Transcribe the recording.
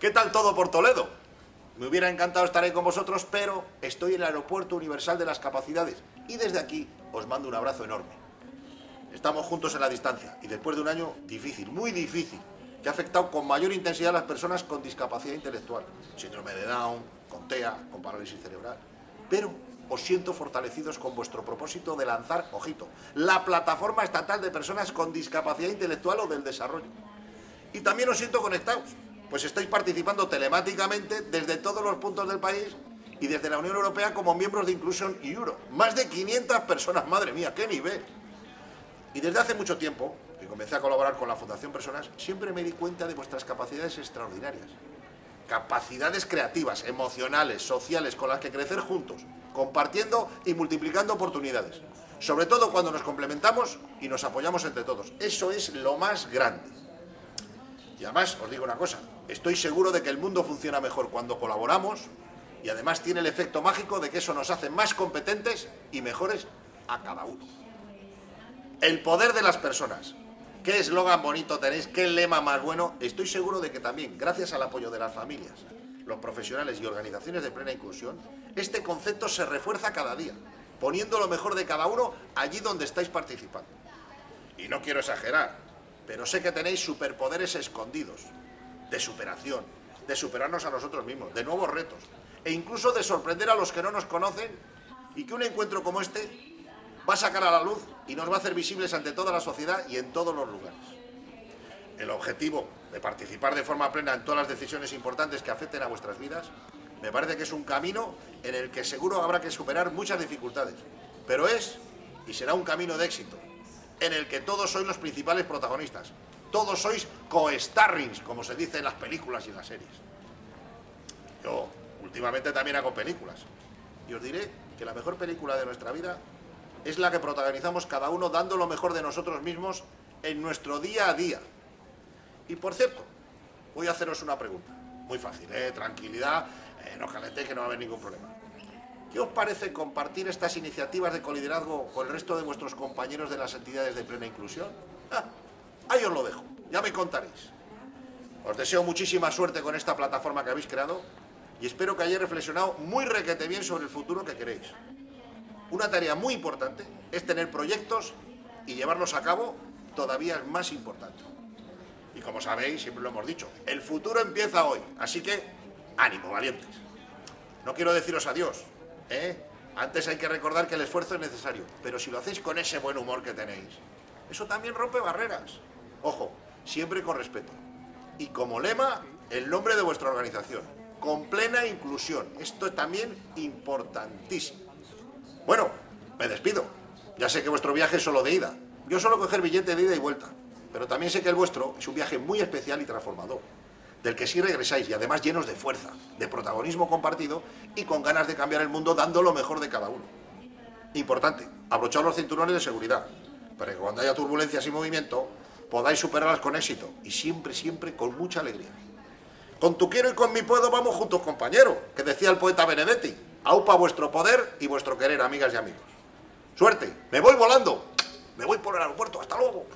¿Qué tal todo por Toledo? Me hubiera encantado estar ahí con vosotros, pero estoy en el Aeropuerto Universal de las Capacidades y desde aquí os mando un abrazo enorme. Estamos juntos en la distancia y después de un año difícil, muy difícil, que ha afectado con mayor intensidad a las personas con discapacidad intelectual, síndrome de Down, con TEA, con parálisis cerebral. Pero os siento fortalecidos con vuestro propósito de lanzar, ojito, la plataforma estatal de personas con discapacidad intelectual o del desarrollo. Y también os siento conectados, pues estáis participando telemáticamente desde todos los puntos del país y desde la Unión Europea como miembros de Inclusion Euro. Más de 500 personas, madre mía, qué nivel. Y desde hace mucho tiempo, que comencé a colaborar con la Fundación Personas, siempre me di cuenta de vuestras capacidades extraordinarias. Capacidades creativas, emocionales, sociales, con las que crecer juntos, compartiendo y multiplicando oportunidades. Sobre todo cuando nos complementamos y nos apoyamos entre todos. Eso es lo más grande. Y además, os digo una cosa, estoy seguro de que el mundo funciona mejor cuando colaboramos y además tiene el efecto mágico de que eso nos hace más competentes y mejores a cada uno. El poder de las personas. Qué eslogan bonito tenéis, qué lema más bueno. Estoy seguro de que también, gracias al apoyo de las familias, los profesionales y organizaciones de plena inclusión, este concepto se refuerza cada día, poniendo lo mejor de cada uno allí donde estáis participando. Y no quiero exagerar, pero sé que tenéis superpoderes escondidos, de superación, de superarnos a nosotros mismos, de nuevos retos, e incluso de sorprender a los que no nos conocen y que un encuentro como este va a sacar a la luz y nos va a hacer visibles ante toda la sociedad y en todos los lugares. El objetivo de participar de forma plena en todas las decisiones importantes que afecten a vuestras vidas, me parece que es un camino en el que seguro habrá que superar muchas dificultades, pero es y será un camino de éxito, en el que todos sois los principales protagonistas, todos sois co-starrings, como se dice en las películas y en las series. Yo últimamente también hago películas, y os diré que la mejor película de nuestra vida es la que protagonizamos cada uno dando lo mejor de nosotros mismos en nuestro día a día. Y por cierto, voy a haceros una pregunta. Muy fácil, ¿eh? Tranquilidad, eh, no calentéis que no va a haber ningún problema. ¿Qué os parece compartir estas iniciativas de coliderazgo con el resto de vuestros compañeros de las entidades de plena inclusión? Ah, ahí os lo dejo, ya me contaréis. Os deseo muchísima suerte con esta plataforma que habéis creado y espero que hayáis reflexionado muy requete bien sobre el futuro que queréis. Una tarea muy importante es tener proyectos y llevarlos a cabo todavía es más importante. Y como sabéis, siempre lo hemos dicho, el futuro empieza hoy, así que ánimo, valientes. No quiero deciros adiós, ¿eh? Antes hay que recordar que el esfuerzo es necesario, pero si lo hacéis con ese buen humor que tenéis, eso también rompe barreras. Ojo, siempre con respeto. Y como lema, el nombre de vuestra organización, con plena inclusión. Esto es también importantísimo. Bueno, me despido. Ya sé que vuestro viaje es solo de ida. Yo solo coger billete de ida y vuelta. Pero también sé que el vuestro es un viaje muy especial y transformador. Del que sí regresáis y además llenos de fuerza, de protagonismo compartido y con ganas de cambiar el mundo dando lo mejor de cada uno. Importante, abrochar los cinturones de seguridad, para que cuando haya turbulencias y movimiento podáis superarlas con éxito y siempre, siempre con mucha alegría. Con tu quiero y con mi puedo vamos juntos, compañero, que decía el poeta Benedetti. Aupa vuestro poder y vuestro querer, amigas y amigos. Suerte, me voy volando. Me voy por el aeropuerto. Hasta luego.